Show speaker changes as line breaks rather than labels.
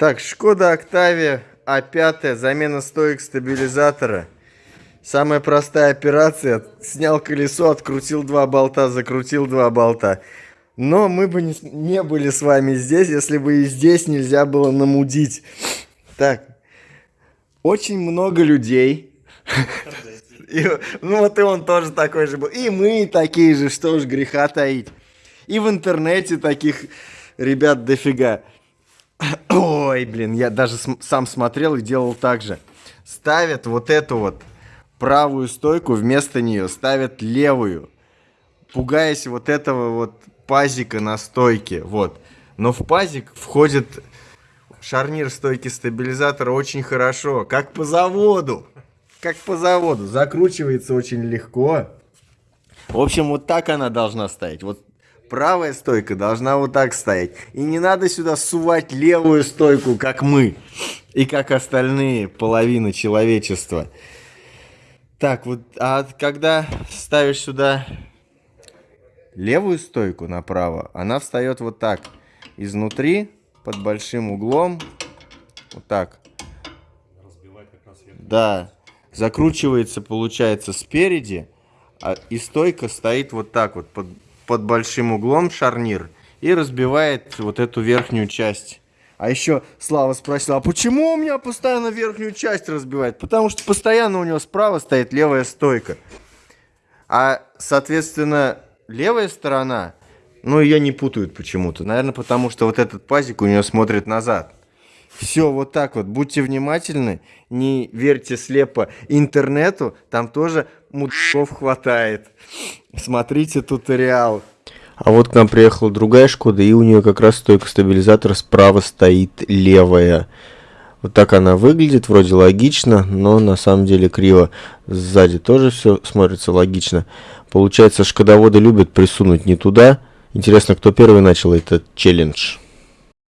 Так, Шкода Октавия А5, замена стоек стабилизатора. Самая простая операция. Снял колесо, открутил два болта, закрутил два болта. Но мы бы не, были с вами здесь, если бы и здесь нельзя было намудить. Так, очень много людей. И, ну вот и он тоже такой же был. И мы такие же, что уж греха таить. И в интернете таких ребят дофига. Ой, блин, я даже сам смотрел и делал так же. Ставят вот эту вот правую стойку, вместо нее ставят левую. Пугаясь вот этого вот пазика на стойке, вот. Но в пазик входит шарнир стойки стабилизатора очень хорошо, как по заводу. Как по заводу. Закручивается очень легко. В общем, вот так она должна стоять. Вот правая стойка должна вот так стоять. И не надо сюда сувать левую стойку, как мы. И как остальные половины человечества. Так, вот, а когда ставишь сюда левую стойку направо, она встает вот так. Изнутри, под большим углом. Вот так. Да. Закручивается, получается, спереди. А, и стойка стоит вот так вот, под, под большим углом шарнир. И разбивает вот эту верхнюю часть. А еще Слава спросил, а почему у меня постоянно верхнюю часть разбивает? Потому что постоянно у него справа стоит левая стойка. А, соответственно, левая сторона, ну, ее не путают почему-то. Наверное, потому что вот этот пазик у нее смотрит назад. Все вот так вот. Будьте внимательны, не верьте слепо интернету, там тоже мудаков хватает. Смотрите туториал. А вот к нам приехала другая Шкода, и у нее как раз стойка стабилизатора справа стоит левая. Вот так она выглядит, вроде логично, но на самом деле криво. Сзади тоже все смотрится логично. Получается, шкодоводы любят присунуть не туда. Интересно, кто первый начал этот челлендж?